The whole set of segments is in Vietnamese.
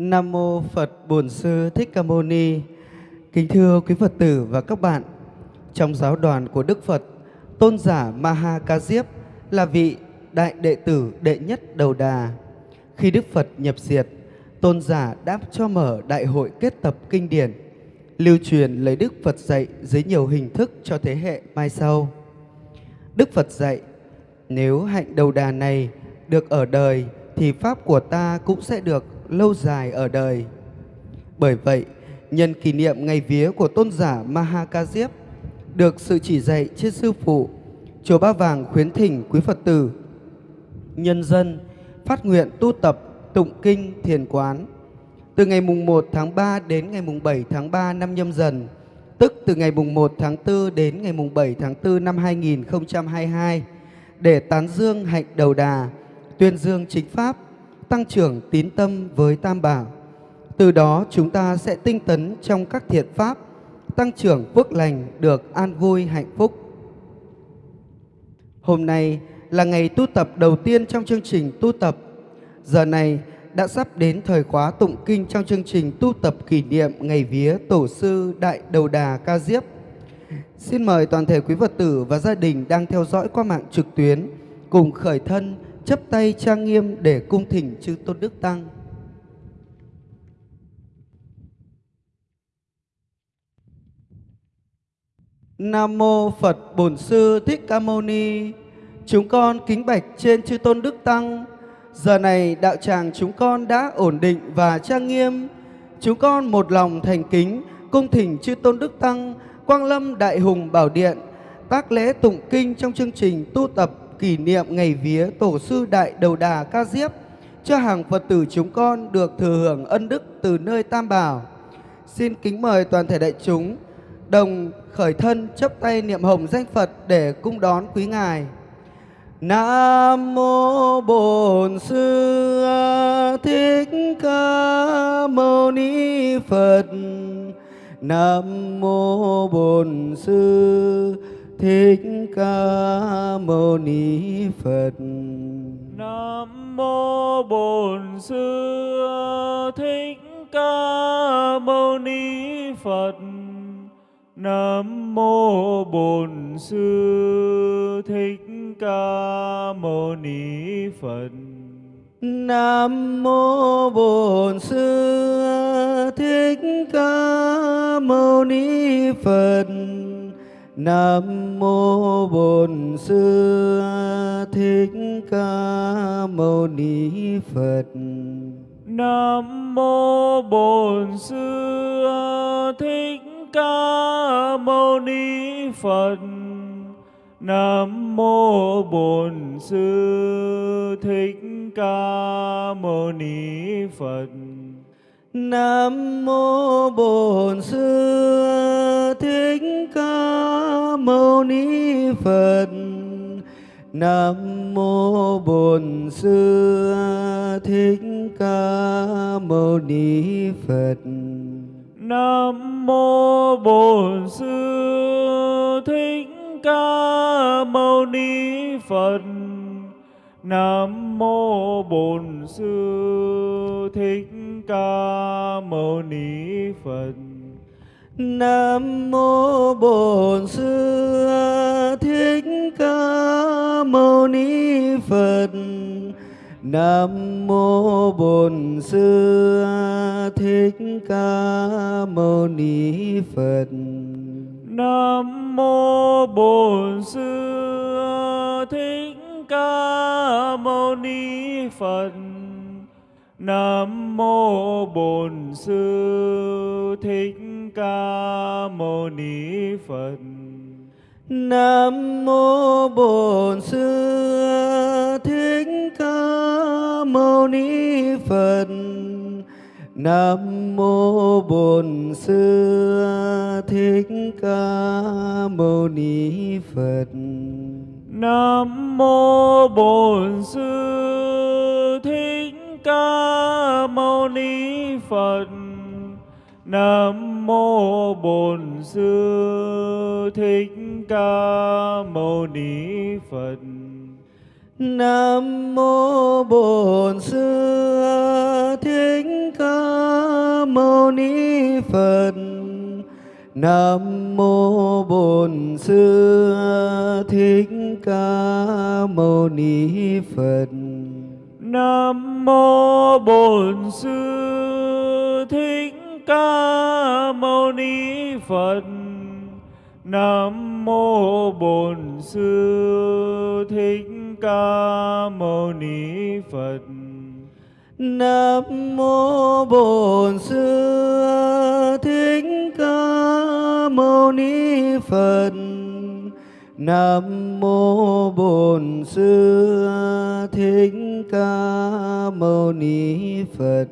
Nam mô Phật Bổn Sư Thích Ca Mâu Ni. Kính thưa quý Phật tử và các bạn, trong giáo đoàn của Đức Phật, tôn giả Maha Ca Diếp là vị đại đệ tử đệ nhất đầu đà. Khi Đức Phật nhập diệt, tôn giả đáp cho mở đại hội kết tập kinh điển, lưu truyền lấy Đức Phật dạy dưới nhiều hình thức cho thế hệ mai sau. Đức Phật dạy, nếu hạnh đầu đà này được ở đời thì Pháp của ta cũng sẽ được lâu dài ở đời. Bởi vậy, nhân kỷ niệm ngày vía của tôn giả Maha được sự chỉ dạy trên sư phụ, Chùa Ba Vàng khuyến thỉnh quý Phật tử, nhân dân phát nguyện tu tập tụng kinh thiền quán từ ngày mùng 1 tháng 3 đến ngày mùng 7 tháng 3 năm nhâm dần, tức từ ngày mùng 1 tháng 4 đến ngày mùng 7 tháng 4 năm 2022 để tán dương hạnh đầu đà, tuyên dương chính pháp, tăng trưởng tín tâm với Tam Bảo. Từ đó chúng ta sẽ tinh tấn trong các thiện pháp, tăng trưởng phước lành được an vui hạnh phúc. Hôm nay là ngày tu tập đầu tiên trong chương trình tu tập. Giờ này đã sắp đến thời khóa tụng kinh trong chương trình tu tập kỷ niệm ngày vía Tổ sư Đại Đầu Đà Ca Diếp. Xin mời toàn thể quý Phật tử và gia đình đang theo dõi qua mạng trực tuyến cùng khởi thân chấp tay trang nghiêm để cung thỉnh chư Tôn Đức Tăng. Nam mô Phật Bổn Sư Thích Ca Mâu Ni. Chúng con kính bạch trên chư Tôn Đức Tăng. Giờ này đạo tràng chúng con đã ổn định và trang nghiêm. Chúng con một lòng thành kính, cung thỉnh chư Tôn Đức Tăng, Quang Lâm Đại Hùng Bảo Điện, tác lễ tụng kinh trong chương trình tu tập kỷ niệm ngày vía Tổ sư Đại Đầu Đà Ca Diếp cho hàng Phật tử chúng con được thừa hưởng ân đức từ nơi Tam Bảo. Xin kính mời toàn thể đại chúng đồng khởi thân chấp tay niệm hồng danh Phật để cung đón quý ngài. Nam mô Bổn Sư Thích Ca Mâu Ni Phật. Nam mô Bổn Sư Thích Ca Mâu Ni Phật. Nam mô Bổn Sư Thích Ca Mâu Ni Phật. Nam mô Bổn Sư Thích Ca Mâu Ni Phật. Nam mô Bổn Sư Thích Ca Mâu Ni Phật. Nam mô Bổn Sư Thích Ca Mâu Ni Phật. Nam mô Bổn Sư Thích Ca Mâu Ni Phật. Nam mô Bổn Sư Thích Ca Mâu Ni Phật. Nam mô Bổn Sư Thích Ca Mâu Ni Phật. Nam mô Bổn Sư Thích Ca Mâu Ni Phật. Nam mô Bổn Sư Thích Ca Mâu Ni Phật. Nam mô Bổn Sư Thích Ca Mâu Ni Phật. Nam mô Bổn Sư Thích Ca Mâu Ni Phật. Nam mô Bổn Sư Thích Ca Mâu Ni Phật. Nam mô Bổn Sư Thích Ca Mâu Ni Phật. Nam mô Bổn Sư Thích Ca Mâu Ni Phật. Nam mô Bổn Sư Thích Ca Mâu Ni Phật. Nam mô Bổn Sư Thích Ca Mâu Ni Phật. Nam mô Bổn Sư Mâu Ni Phật Nam mô Bổn Sư Thích Ca Mâu Ni Phật. Nam mô Bổn Sư Thích Ca Mâu Ni Phật. Nam mô Bổn Sư Thích Ca Mâu Ni Phật. Nam mô Bổn Sư Thích Ca Mâu Ni Phật. Nam mô Bổn Sư Thích Ca Mâu Ni Phật. Nam mô Bổn Sư Thích Ca Mâu Ni Phật. Nam mô Bổn Sư Thích Ca Mâu Ni Phật.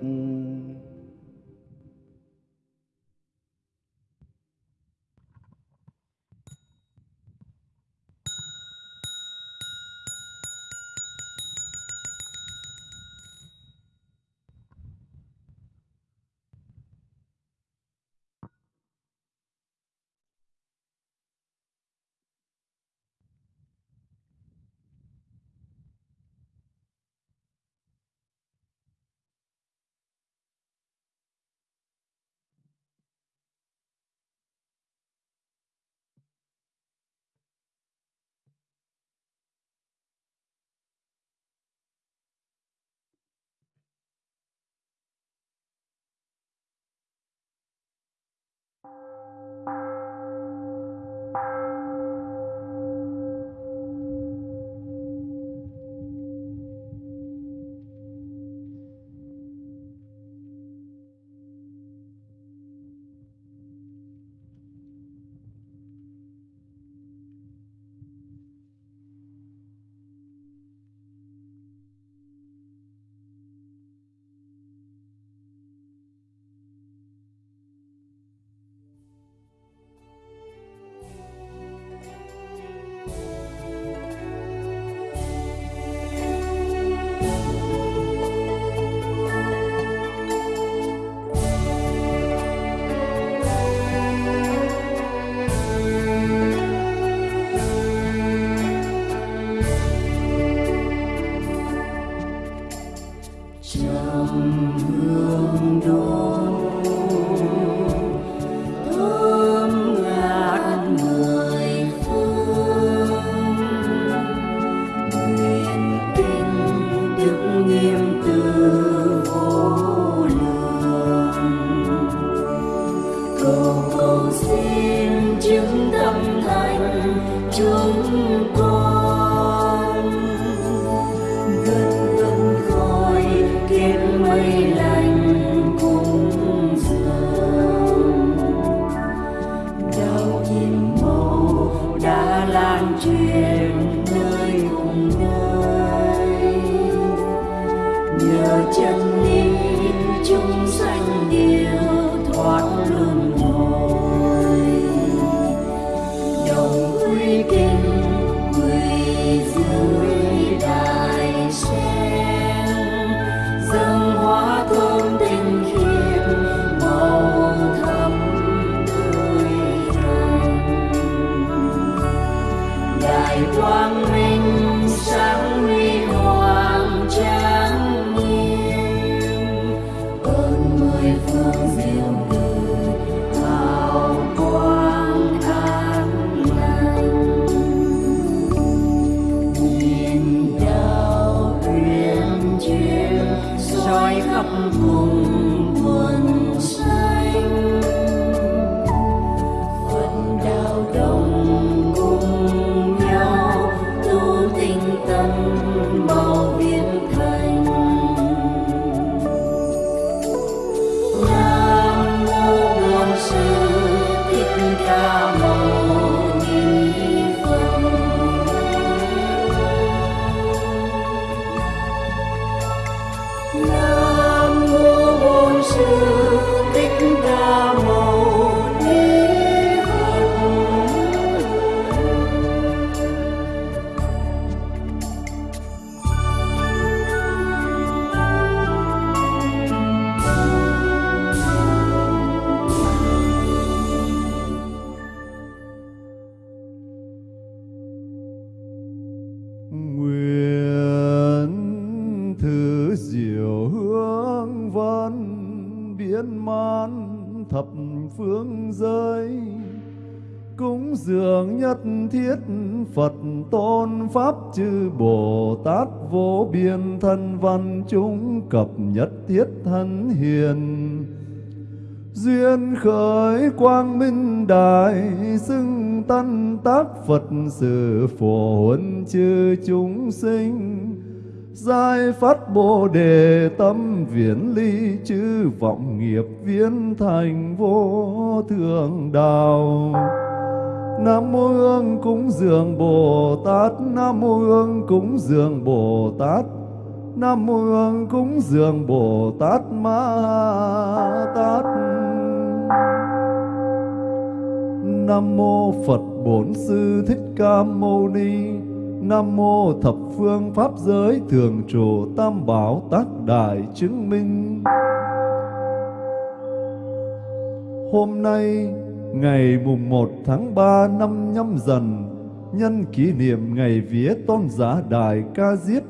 trong hương rọi khắp cùng thiết Phật tôn Pháp chư Bồ Tát vô biên thân văn chúng cập nhất thiết thân hiền duyên khởi quang minh đại xưng tân tác Phật sự phổ huấn chư chúng sinh Giai phát Bồ đề tâm viễn ly chư vọng nghiệp viễn thành vô thượng đạo. Nam mô Hương cúng dường Bồ Tát, Nam mô Hương cúng dường Bồ Tát, Nam mô Hương cúng dường Bồ Tát Ma Tát. Nam mô Phật Bổn Sư Thích Ca Mâu Ni. Nam mô thập phương pháp giới thường trụ tam bảo tác đại chứng minh. Hôm nay ngày mùng 1 tháng 3 năm nhâm dần, nhân kỷ niệm ngày vía tôn giả đại ca diếp,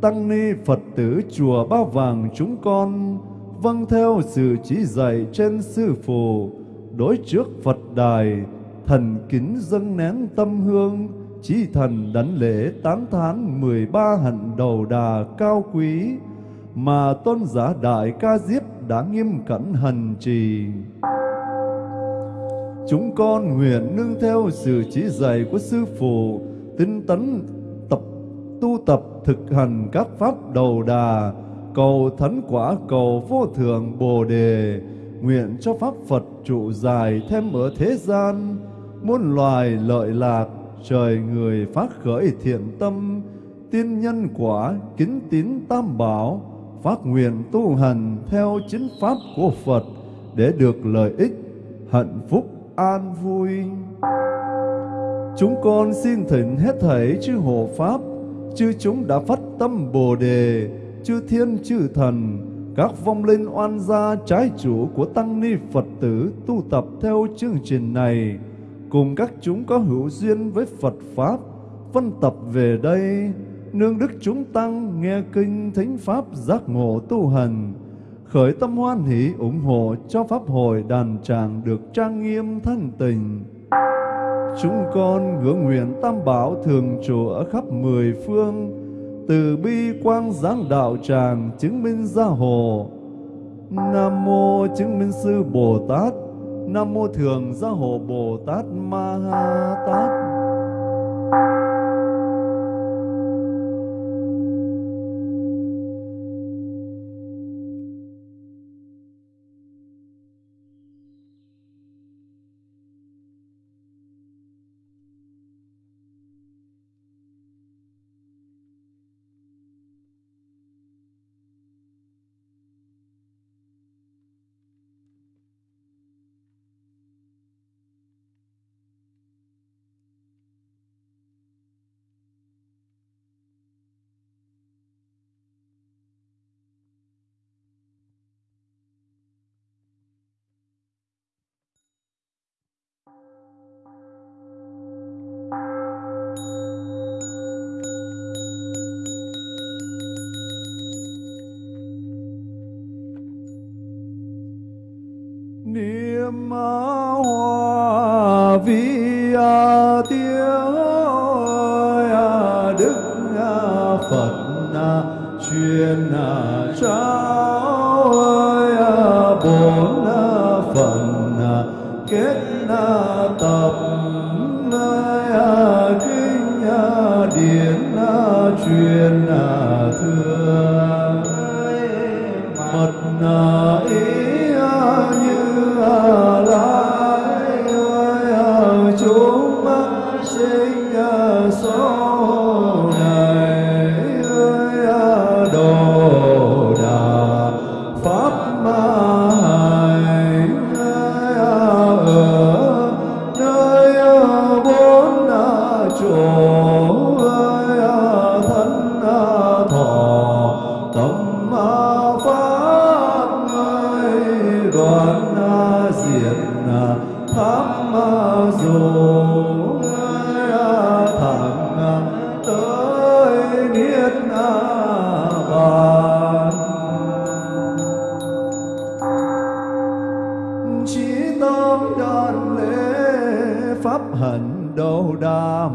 tăng ni Phật tử chùa Ba Vàng chúng con vâng theo sự chỉ dạy trên sư phụ, đối trước Phật đài, thần kính dâng nén tâm hương, chí thần đảnh lễ tán thán mười ba hạnh đầu đà cao quý mà tôn giả đại ca diếp đã nghiêm cẩn hành trì. Chúng con nguyện nương theo sự chỉ dạy của Sư Phụ, tinh tấn tập tu tập thực hành các pháp đầu đà, cầu thánh quả cầu vô thượng Bồ đề, nguyện cho pháp Phật trụ dài thêm ở thế gian, muôn loài lợi lạc, trời người phát khởi thiện tâm, tiên nhân quả kính tín tam bảo, phát nguyện tu hành theo chính pháp của Phật để được lợi ích, hạnh phúc, an vui. Chúng con xin thỉnh hết thảy chư hộ pháp, chư chúng đã phát tâm Bồ đề, chư thiên chư thần, các vong linh oan gia trái chủ của tăng ni Phật tử tu tập theo chương trình này, cùng các chúng có hữu duyên với Phật Pháp, phân tập về đây, nương đức chúng tăng nghe kinh thánh Pháp giác ngộ tu hành, khởi tâm hoan hỷ ủng hộ cho Pháp hội đàn tràng được trang nghiêm thanh tịnh Chúng con ngưỡng nguyện tam bảo thường trụ ở khắp mười phương, từ bi quang giáng đạo tràng chứng minh gia hộ. Nam mô chứng minh sư Bồ Tát, Nam mô thường gia hộ Bồ Tát Ma Ha Tát. Vi tiêu đức phật truyền trao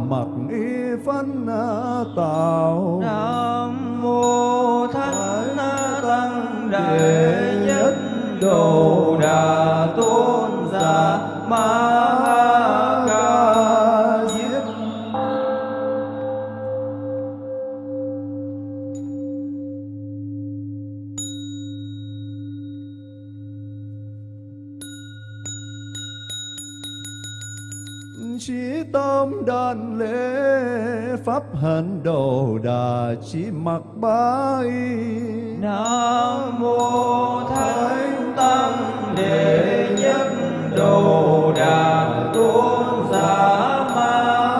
mặc y phân tạo nam mô thánh tăng đệ nhất đồ đà tôn giả ma đàn lễ pháp hạnh đồ đà chỉ mặc bái. Nam mô thánh tăng đệ nhất đồ đà tôn giả ma.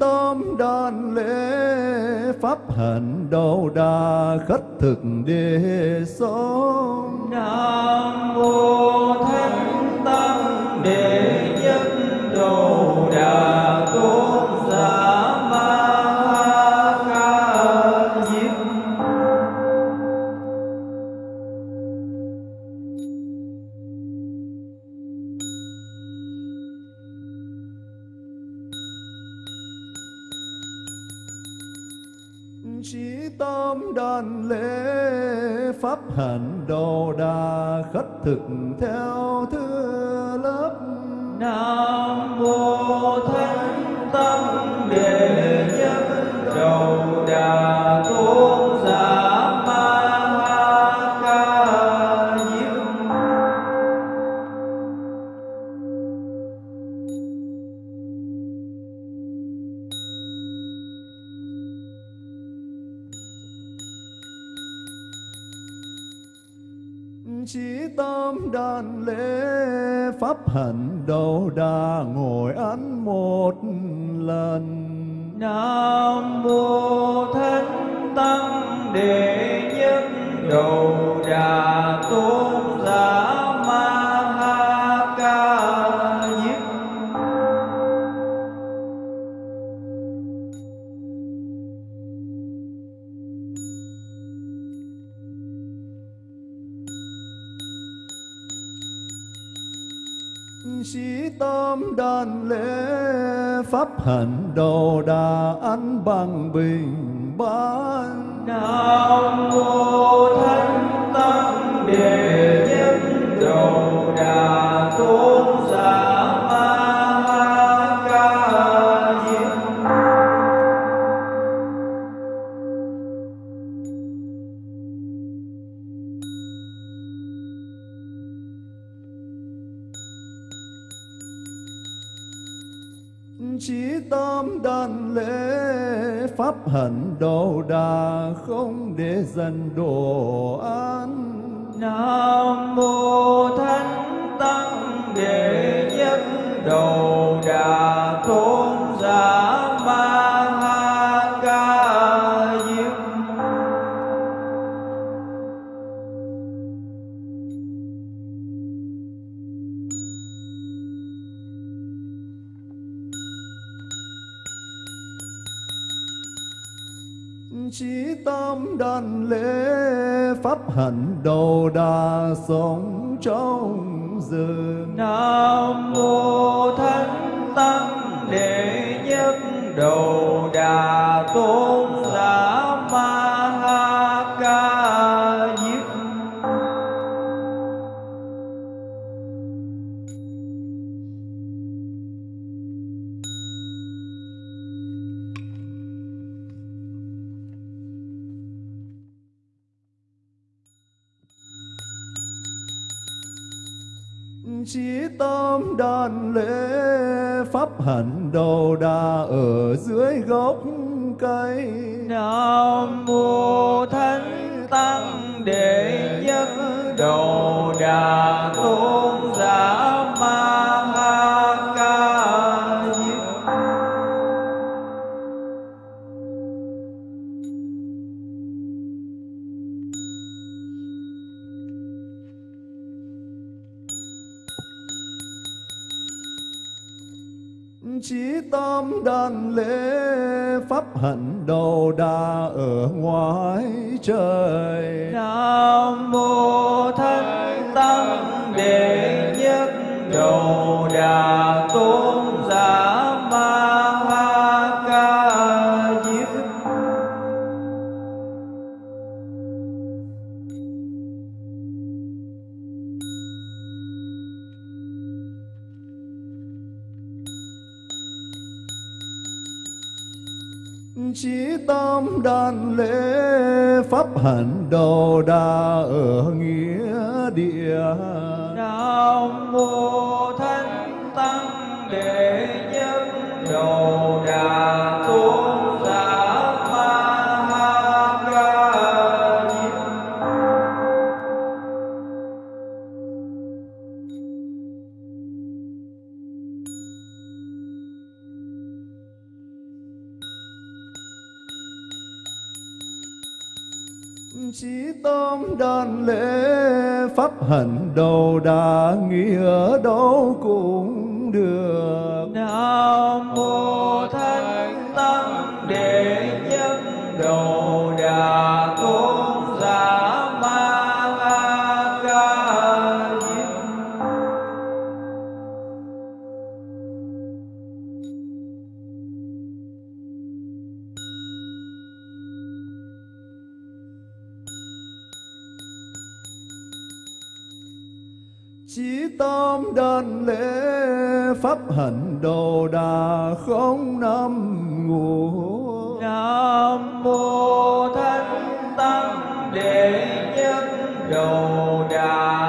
Tóm tâm đàn lễ pháp hạnh đầu đà khất thực đề sống. Nam mô Thánh Tăng Đệ Nhất đầu Đà Tôn. Chí tâm đàn lễ pháp hạnh đồ đà khất thực theo thứ lớp. Nam mô Thánh tâm Đệ Nhất Đầu Đà Tôn Giả một lần. Nam mô Thánh Tăng Đệ Nhất đầu Đà Tôn Giả. Pháp hạnh đồ đà ăn bằng bình ban. Nam mô Thánh Tăng Đệ nhân Đồ Đà Tôn Chí tâm đàn lễ pháp hạnh đồ đà không để dần đồ ăn Nam mô Thánh Tăng, Đệ Nhất Đồ Đà Tôn pháp hạnh đồ đà sống trong rừng. Nam mô Thánh Tăng Đệ Nhất đầu Đà Tôn Giả Ma đan lễ pháp hạnh đầu đà ở dưới gốc cây. Nam mô Thánh Tăng Đệ Nhất đầu Đà Tôn. Đâu đầu đà ở ngoài trời. Nam mô Thánh Tăng Đệ Nhất Đầu Đà Tôn đan lễ pháp hạnh đồ đà ở nghĩa địa. Nam mô thanh Tăng Đệ hạnh đầu đà nghĩa đâu cũng được. Nam mô Thánh Tăng Đệ Nhất Đầu Đà Tôn Giả lên lễ pháp hạnh đồ đà không năm ngủ. Nam mô Thánh Tăng Đệ Nhất đồ Đà.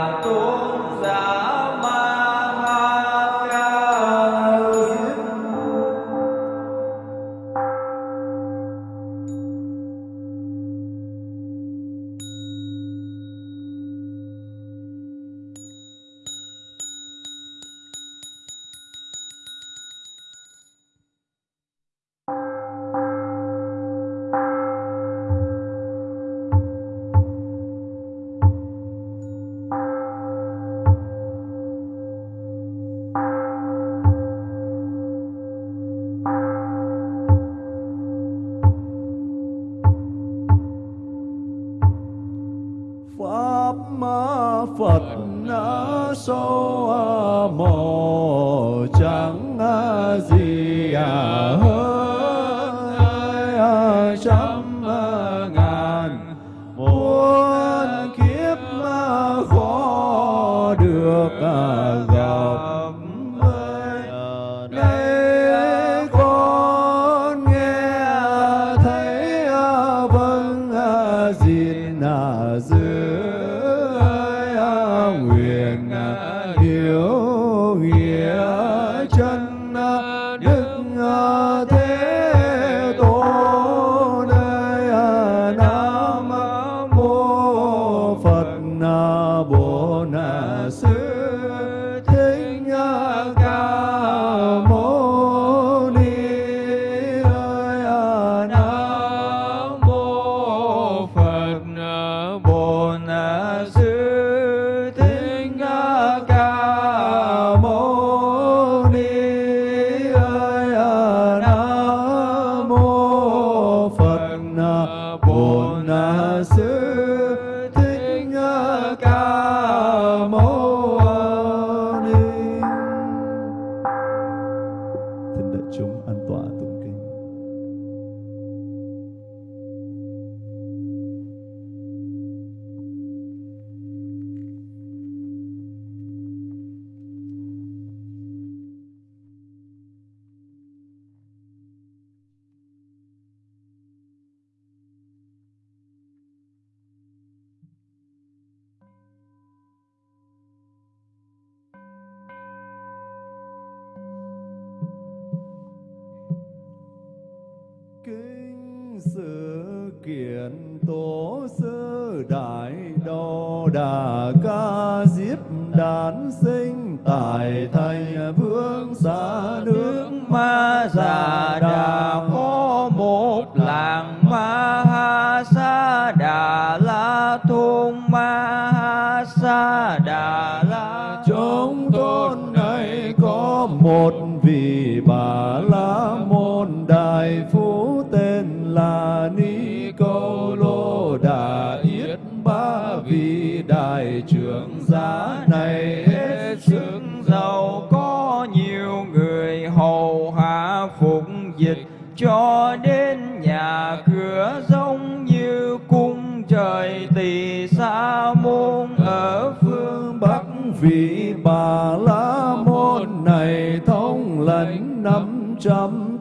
Sự kiện tổ sư đại đô đà ca diếp đản sinh tại thành vương xa nước Ma Già Đà có một làng Ma Ha Sa Đà La thôn Ma Ha Sa Đà La. Trong thôn này có một vị bà bà la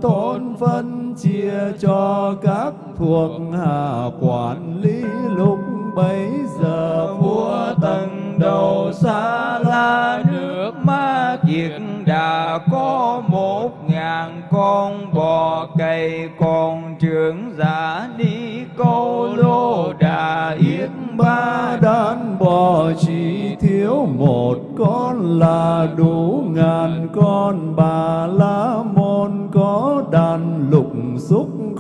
thôn phân chia cho các thuộc hạ quản lý lúc bấy giờ vua tần đầu xa la nước ma kiệt đã có một ngàn con bò cày, còn trưởng giả đi câu lô đà yết ba đàn bò, chỉ thiếu một con là đủ ngàn con bà la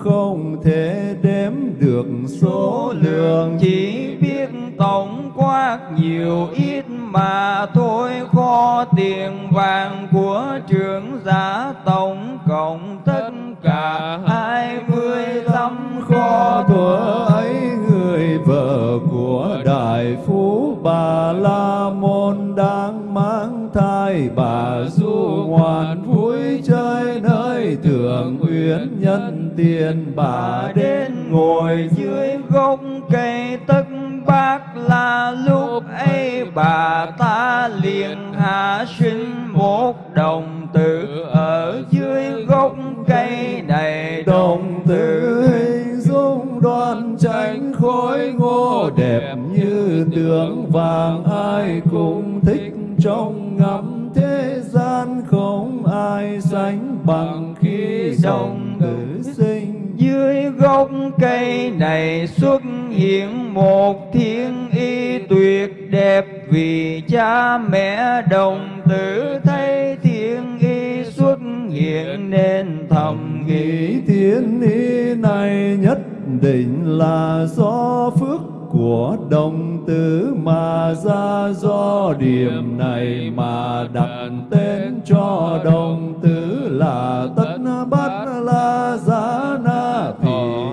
không thể đếm được số lượng. Chỉ biết tổng quát nhiều ít mà thôi. Kho tiền vàng của trưởng giả tổng cộng tất cả hai mươi lăm có thuở ấy người vợ của đại phú bà la môn đang mang thai. Bà du ngoạn vui chơi nơi thượng uyển nhân tiền. Bà đến ngồi dưới gốc cây tất bác là lúc ấy bà ta liền hạ sinh một đồng tử. Ở dưới gốc cây này đồng tử dung đoan tránh khối ngô đẹp như tượng vàng, ai cũng thích trong ngắm thế gian. Không ai sánh bằng khi dòng tử sinh. Dưới gốc cây này xuất hiện một thiên y tuyệt đẹp vì cha mẹ đồng tử thấy thiên y xuất hiện nên thầm nghĩ. Thiên ý này nhất định là do phước của đồng tử mà ra do điểm này mà đặt tên cho đồng tử là tất bát la giá na thì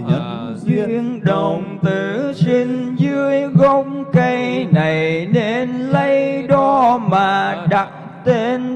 nhân duyên duyên đồng tử sinh dưới gốc cây này nên lấy đó mà đặt tên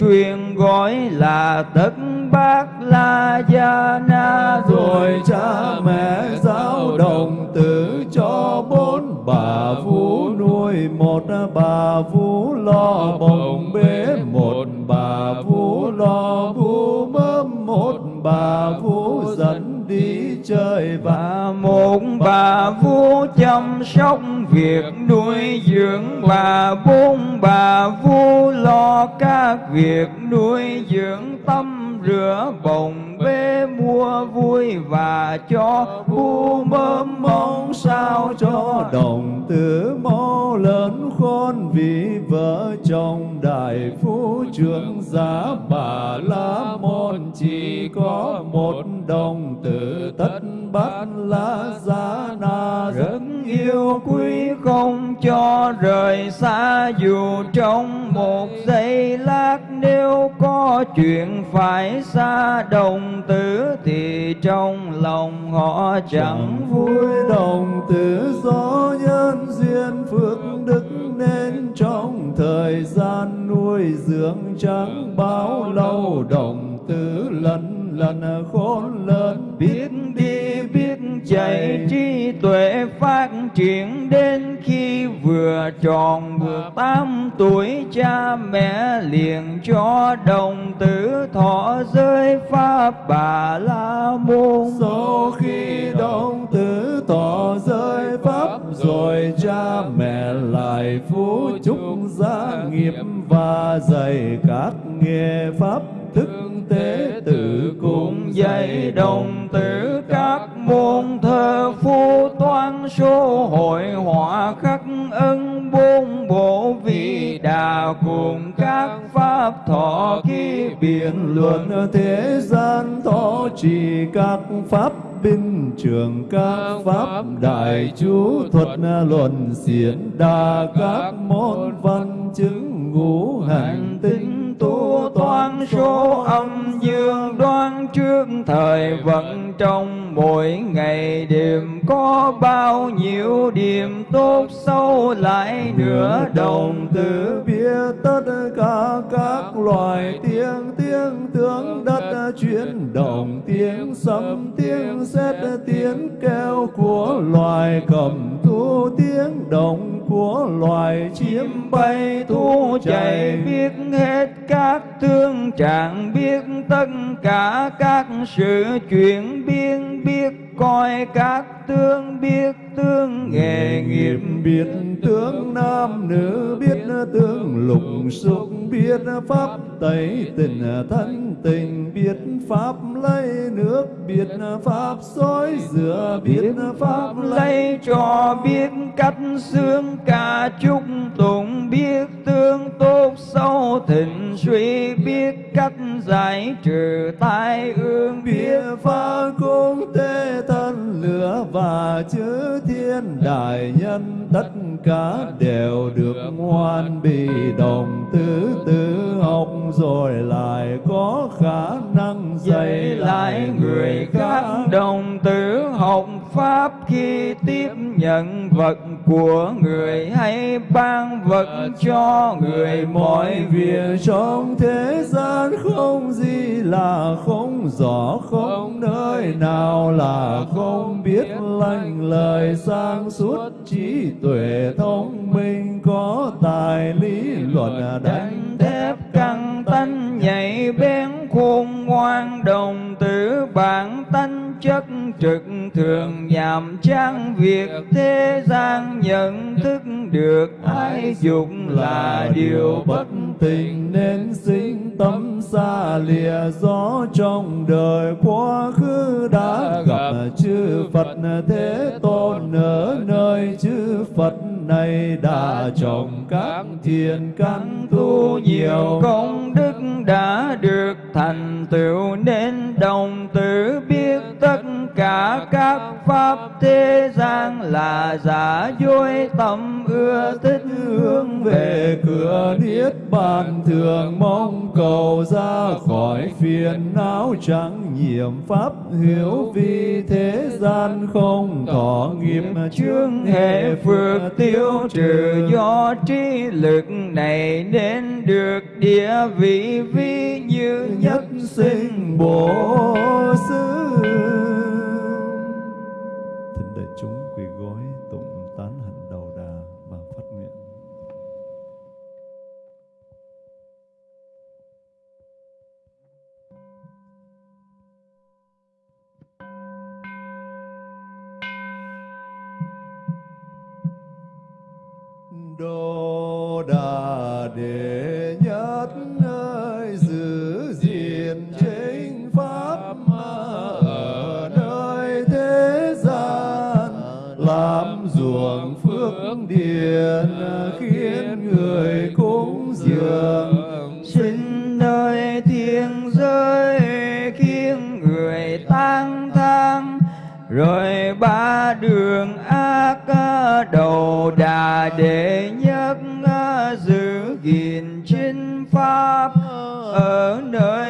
tương truyền gọi là tất bát la gia na. Rồi cha mẹ giáo đồng tử cho bốn bà vũ nuôi, một bà vũ lo bồng bế, một bà vũ lo vũ mớm, một bà vũ dẫn đi chơi và một bà vú chăm sóc việc nuôi dưỡng bà bốn bà vú lo các việc nuôi dưỡng tâm rửa, bồng Vâng. bê mua vui và cho bu mớm mong sao cho đồng tử mau lớn khôn vì vợ chồng đại phú trưởng giá bà la môn. Chỉ có một đồng tử tất bát la giá na. Rất yêu quý không cho rời xa, dù trong một giây lát nếu có chuyện phải xa đồng tử thì trong lòng họ chẳng vui. Đồng tử do nhân duyên phước đức nên trong thời gian nuôi dưỡng chẳng bao lâu đồng tử lần lần khôn lớn biết đi biết chạy trí tuệ phát triển đến khi vừa tròn mười tám tuổi cha mẹ liền cho đồng tử thọ giới pháp bà la môn. Sau khi đồng tử tỏ giới pháp, rồi cha mẹ lại phú chúc gia nghiệp và dạy các nghề pháp. Thức tế tử cùng dạy đồng tử các môn thơ phu toán số hội họa khắc ân bốn bộ vị đà cùng các pháp thọ ký biện luận thế gian thọ trì các pháp binh, trường các pháp đại chú thuật, luận diễn đa các môn văn chứng ngũ hành tinh tu toán số âm dương đoán trước thời vận trong mỗi ngày. Đêm có bao nhiêu điểm tốt sâu lại nửa đồng tử biết tất cả các loài tiếng tiếng tướng đất chuyển động tiếng sấm tiếng sét tiếng kêu của loài cầm thu tiếng động của loài chim bay thu chạy biết hết các thương trạng biết tất cả các sự chuyển biến biết coi các tương biết tương nghề nghiệp biết tướng nam nữ biết tướng lục xúc biết pháp tẩy tình thân tình biết pháp lấy nước biết pháp xối rửa biết pháp lấy cho biết cách xương ca chúc tụng biết tương tốt sâu thịnh suy biết cách giải trừ tai ương biết phá cung tế thân lửa và chư thiên đại nhân tất cả đều được ngoan bị đồng tứ tứ học rồi lại có khả năng dạy lại người khác đồng tử học pháp khi tiếp nhận vật của người hay ban vật cho người mọi việc trong thế gian không gì là không rõ không nơi nào là không biết lành lời sang suốt trí tuệ thông minh có tài lý luận đánh thép căng tanh nhạy bén khôn ngoan đồng tử bản tánh chất trực thường nhàm chán việc thế gian nhận thức được ai dục là điều bất tình nên sinh tâm xa lìa gió trong đời quá khứ đã gặp chư Phật Thế Tôn ở nơi chư Phật này đã trồng các thiền căn tu nhiều. Công đức đã được thành tựu nên đồng tử biết tất cả các pháp thế gian là giả dối tâm ưa thích hướng về cửa niết bàn. Thường mong cầu ra khỏi phiền não chẳng nhiễm pháp hiểu vì thế gian không thọ nghiệp chướng hệ phước tiêu trừ do trí lực này nên được địa vị vi như nhất sinh bổ xứ Đô Đà Đệ Nhất nơi giữ gìn chính pháp ở nơi thế gian, làm ruộng phước điền khiến người cúng dường. Sinh nơi thiên giới khiến người tang thang, rồi ba đường đà đệ nhất giữ gìn chính pháp ở nơi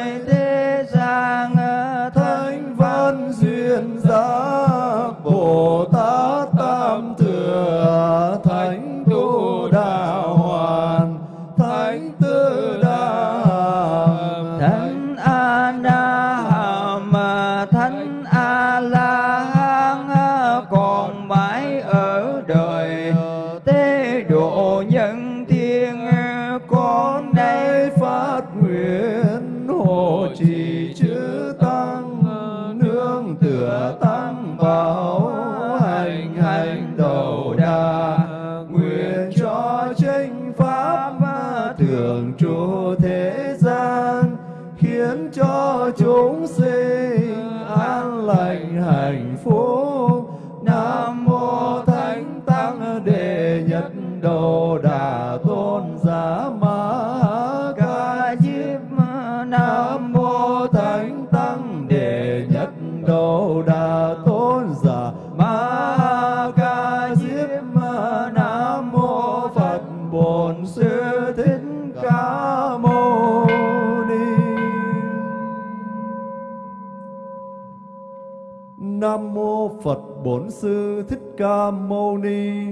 Nam mô Phật Bổn Sư Thích Ca Mâu Ni.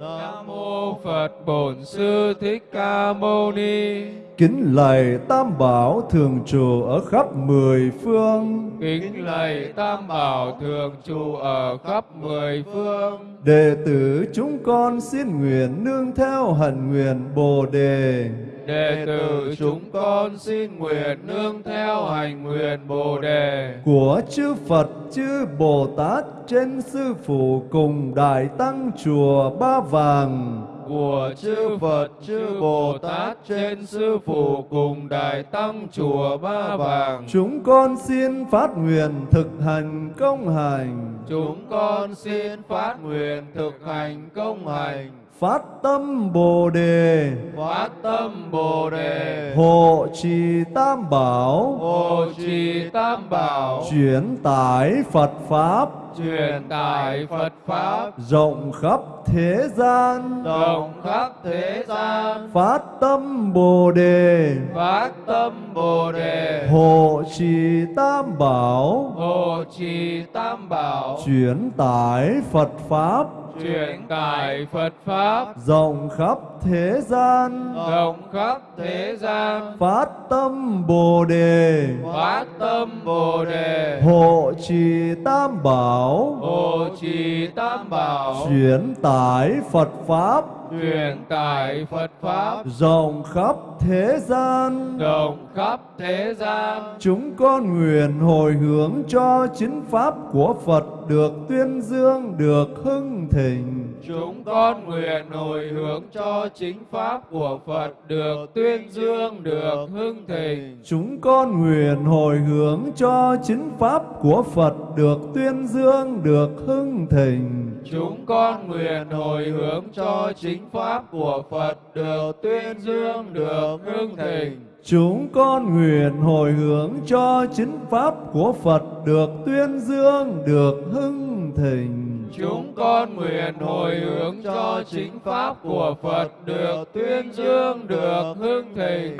Nam mô Phật Bổn Sư Thích Ca Mâu Ni. Kính lạy Tam Bảo thường trụ ở khắp mười phương. Kính lạy Tam Bảo thường trụ ở khắp mười phương. Đệ tử chúng con xin nguyện nương theo hạnh nguyện Bồ đề. Đệ tử chúng con xin nguyện nương theo hành nguyện Bồ đề của chư Phật, chư Bồ Tát trên sư phụ cùng đại tăng chùa Ba Vàng của chư Phật, chư Bồ Tát trên sư phụ cùng đại tăng chùa Ba Vàng. Chúng con xin phát nguyện thực hành công hành. Chúng con xin phát nguyện thực hành công hành phát tâm Bồ đề, phát tâm Bồ đề, hộ trì Tam bảo, hộ trì Tam bảo, chuyển tải Phật pháp, truyền tải Phật pháp. Rộng khắp thế gian, rộng khắp thế gian, phát tâm Bồ đề, phát tâm Bồ đề, hộ trì Tam bảo, hộ trì Tam bảo, chuyển tải Phật pháp truyền tải Phật pháp. Rộng khắp thế gian. Rộng khắp thế gian. Phát tâm bồ đề. Phát tâm bồ đề. Hộ trì tam bảo. Hộ trì tam bảo. Chuyển tải phật pháp. Truyền tải Phật pháp. Rộng khắp thế gian. Rộng khắp thế gian. Chúng con nguyện hồi hướng cho chính pháp của Phật được tuyên dương được hưng thịnh chúng con nguyện hồi hướng cho chính pháp của Phật được tuyên dương được hưng thịnh chúng con nguyện hồi hướng cho chính pháp của Phật được tuyên dương được hưng thịnh chúng con nguyện hồi hướng cho chính pháp của Phật được tuyên dương được hưng thịnh. Chúng con nguyện hồi hướng cho chính pháp của Phật được tuyên dương, được hưng thịnh. Chúng con nguyện hồi hướng cho chính pháp của Phật được tuyên dương, được hưng thịnh.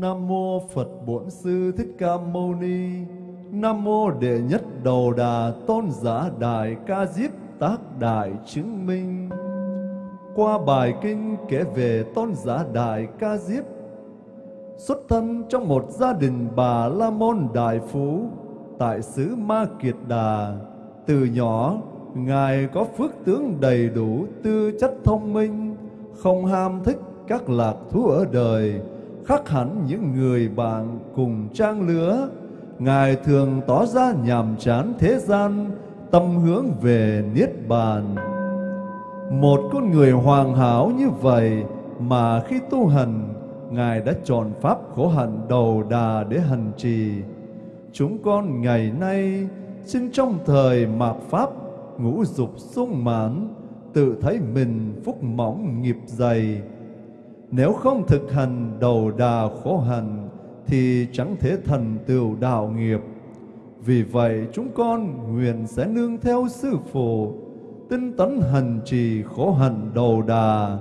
Nam mô Phật Bổn Sư Thích Ca Mâu Ni. Nam mô Đệ Nhất Đầu Đà Tôn Giả Đại Ca Diếp Tác Đại Chứng Minh. Qua bài kinh kể về Tôn Giả Đại Ca Diếp xuất thân trong một gia đình bà La Môn Đại Phú tại xứ Ma Kiệt Đà. Từ nhỏ, Ngài có phước tướng đầy đủ, tư chất thông minh, không ham thích các lạc thú ở đời, khác hẳn những người bạn cùng trang lứa. Ngài thường tỏ ra nhàm chán thế gian, tâm hướng về Niết Bàn. Một con người hoàn hảo như vậy mà khi tu hành, Ngài đã chọn pháp khổ hạnh đầu đà để hành trì. Chúng con ngày nay xin trong thời mạt Pháp ngũ dục sung mãn, tự thấy mình phúc mỏng nghiệp dày, nếu không thực hành đầu đà khổ hành thì chẳng thể thành tựu đạo nghiệp. Vì vậy chúng con nguyện sẽ nương theo sư phụ, tinh tấn hành trì khổ hành đầu đà,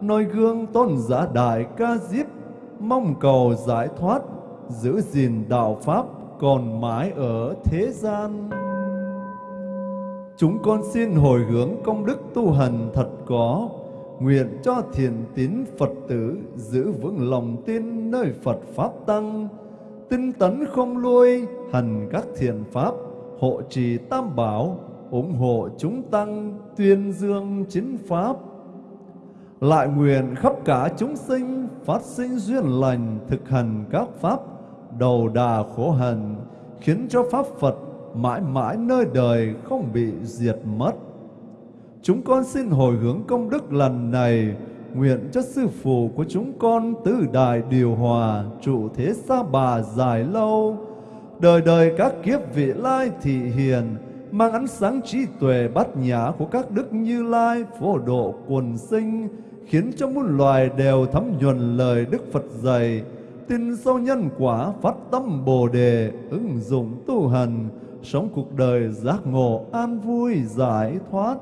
noi gương tôn giả đại ca diếp, mong cầu giải thoát, giữ gìn đạo pháp còn mãi ở thế gian. Chúng con xin hồi hướng công đức tu hành thật có, nguyện cho thiền tín Phật tử giữ vững lòng tin nơi Phật Pháp Tăng, tinh tấn không lui, hành các thiền Pháp, hộ trì tam bảo, ủng hộ chúng tăng, tuyên dương chính Pháp. Lại nguyện khắp cả chúng sinh phát sinh duyên lành thực hành các Pháp, đầu đà khổ hành, khiến cho Pháp Phật mãi mãi nơi đời không bị diệt mất. Chúng con xin hồi hướng công đức lần này, nguyện cho sư phụ của chúng con tứ đại điều hòa, trụ thế xa bà dài lâu, đời đời các kiếp vị lai thị hiền, mang ánh sáng trí tuệ bát nhã của các đức như lai phổ độ quần sinh, khiến cho muôn loài đều thấm nhuần lời Đức Phật dạy, tin sâu nhân quả phát tâm bồ đề ứng dụng tu hành sống cuộc đời giác ngộ an vui giải thoát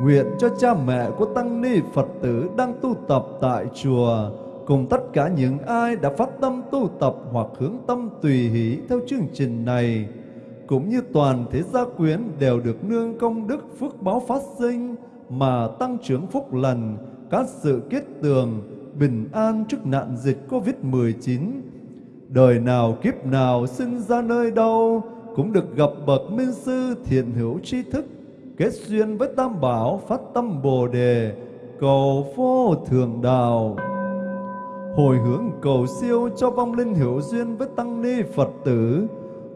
nguyện cho cha mẹ của tăng ni phật tử đang tu tập tại chùa cùng tất cả những ai đã phát tâm tu tập hoặc hướng tâm tùy hỷ theo chương trình này cũng như toàn thế gia quyến đều được nương công đức phước báo phát sinh mà tăng trưởng phúc lành các sự kết tường bình an trước nạn dịch Covid-19. Đời nào kiếp nào sinh ra nơi đâu cũng được gặp bậc minh sư thiện hữu tri thức, kết duyên với Tam Bảo phát tâm Bồ đề, cầu vô thường đạo. Hồi hướng cầu siêu cho vong linh hữu duyên với tăng ni Phật tử,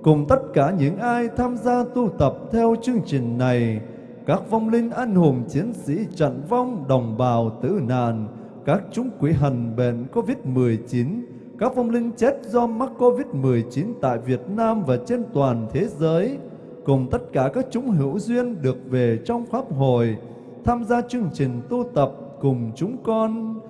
cùng tất cả những ai tham gia tu tập theo chương trình này, các vong linh anh hùng chiến sĩ trận vong đồng bào tử nạn, các chúng quỷ hành bệnh COVID-19, các vong linh chết do mắc COVID-19 tại Việt Nam và trên toàn thế giới, cùng tất cả các chúng hữu duyên được về trong Pháp hội, tham gia chương trình tu tập cùng chúng con,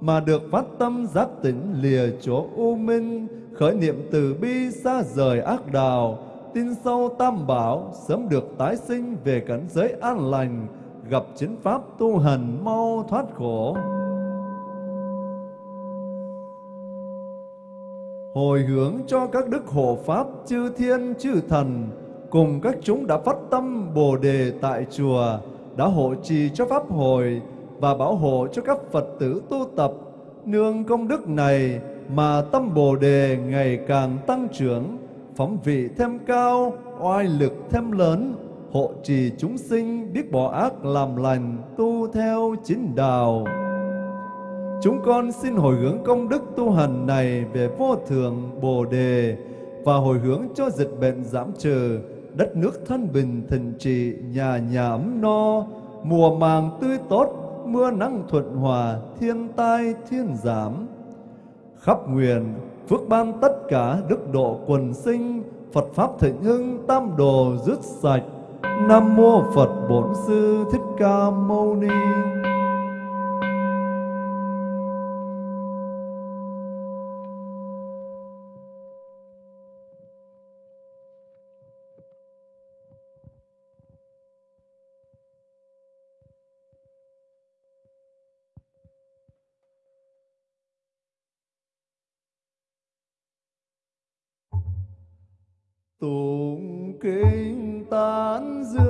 mà được phát tâm giác tỉnh lìa chỗ u minh, khởi niệm từ bi xa rời ác đạo, tin sâu tam bảo, sớm được tái sinh về cảnh giới an lành, gặp chính pháp tu hành mau thoát khổ. hồi hướng cho các đức hộ pháp chư thiên chư thần cùng các chúng đã phát tâm bồ đề tại chùa đã hộ trì cho pháp hội và bảo hộ cho các phật tử tu tập. Nương công đức này mà tâm bồ đề ngày càng tăng trưởng phẩm vị thêm cao oai lực thêm lớn hộ trì chúng sinh biết bỏ ác làm lành tu theo chính đạo. Chúng con xin hồi hướng công đức tu hành này về vô thượng Bồ Đề và hồi hướng cho dịch bệnh giảm trừ, đất nước thanh bình thịnh trị, nhà nhà ấm no, mùa màng tươi tốt, mưa nắng thuận hòa, thiên tai thiên giảm. Khắp nguyện, phước ban tất cả đức độ quần sinh, Phật Pháp thịnh hưng, tam đồ rứt sạch. Nam Mô Phật Bổn Sư Thích Ca Mâu Ni. Tụng kinh tán dương.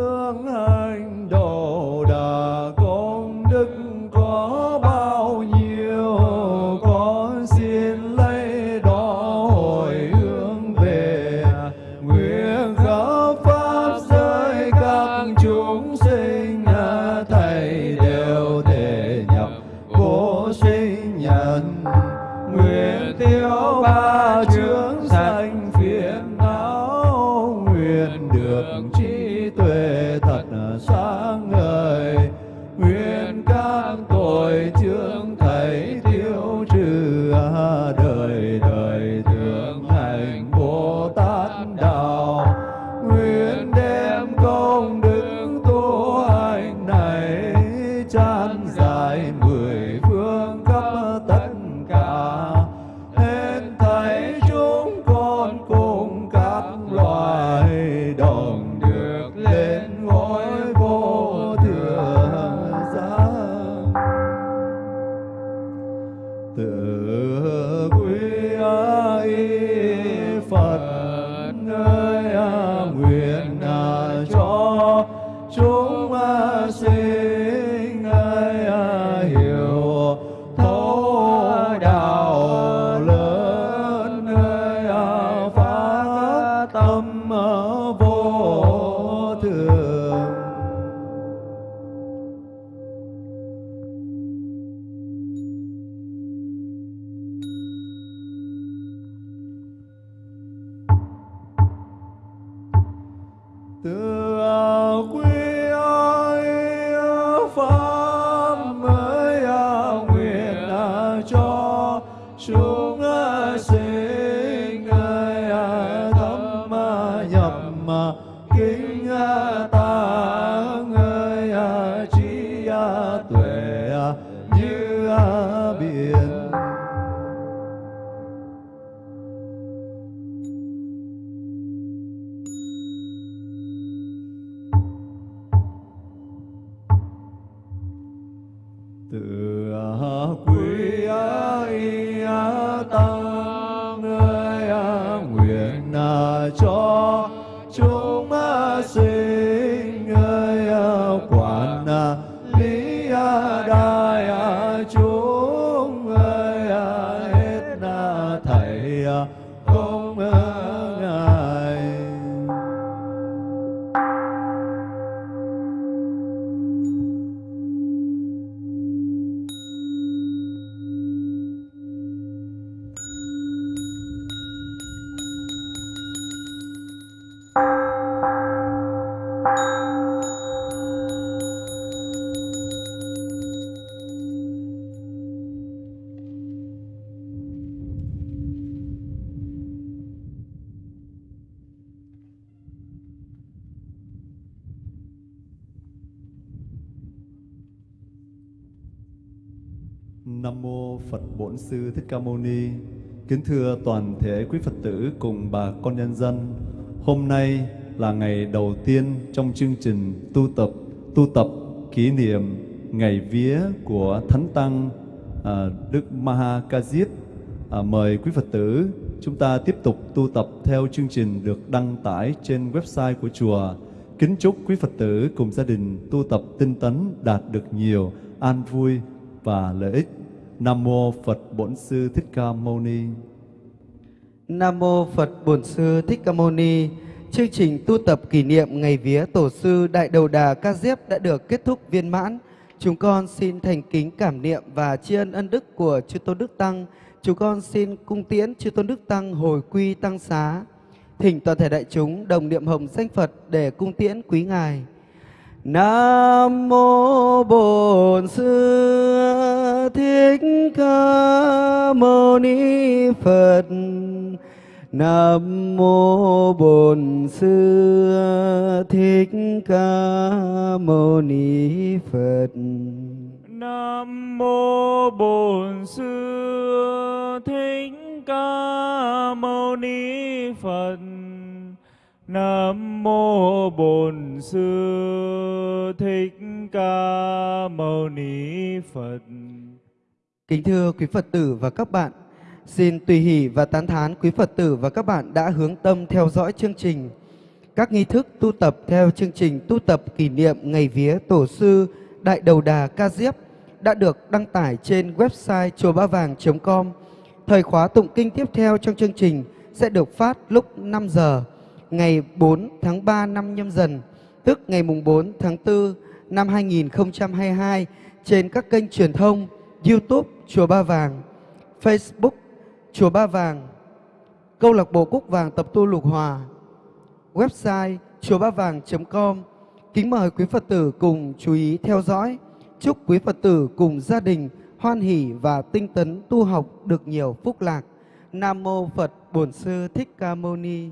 Bổn Sư Thích Ca Mâu Ni. Kính thưa toàn thể quý Phật tử cùng bà con nhân dân. Hôm nay là ngày đầu tiên trong chương trình tu tập tu tập kỷ niệm ngày vía của Thánh tăng à, Đức Maha Ca Diếp. À, mời quý Phật tử chúng ta tiếp tục tu tập theo chương trình được đăng tải trên website của chùa. Kính chúc quý Phật tử cùng gia đình tu tập tinh tấn đạt được nhiều an vui và lợi ích. Nam mô Phật Bổn Sư Thích Ca Mâu Ni. Nam mô Phật Bổn Sư Thích Ca Mâu Ni. Chương trình tu tập kỷ niệm ngày vía Tổ sư Đại Đầu Đà Ca Diếp đã được kết thúc viên mãn. Chúng con xin thành kính cảm niệm và tri ân ân đức của Chư Tôn Đức Tăng. Chúng con xin cung tiễn Chư Tôn Đức Tăng hồi quy tăng xá. Thỉnh toàn thể đại chúng đồng niệm hồng danh Phật để cung tiễn quý ngài. Nam mô Bổn Sư Thích Ca Mâu Ni Phật. Nam mô Bổn Sư Thích Ca Mâu Ni Phật. Nam mô Bổn Sư Thích Ca Mâu Ni Phật. Nam mô Bổn Sư Thích Ca Mâu Ni Phật. Kính thưa quý Phật tử và các bạn, xin tùy hỷ và tán thán quý Phật tử và các bạn đã hướng tâm theo dõi chương trình. Các nghi thức tu tập theo chương trình tu tập kỷ niệm ngày vía Tổ sư Đại Đầu Đà Ca Diếp đã được đăng tải trên website chùa ba vàng.com. Thời khóa tụng kinh tiếp theo trong chương trình sẽ được phát lúc 5 giờ ngày 4 tháng 3 năm nhâm dần, tức ngày mùng 4 tháng 4 năm 2022 trên các kênh truyền thông YouTube Chùa Ba Vàng, Facebook Chùa Ba Vàng, Câu lạc bộ Cúc Vàng Tập tu Lục Hòa, website chùa ba vàng.com. Kính mời quý Phật tử cùng chú ý theo dõi. Chúc quý Phật tử cùng gia đình hoan hỷ và tinh tấn tu học được nhiều phúc lạc. Nam mô Phật Bổn Sư Thích Ca Mâu Ni.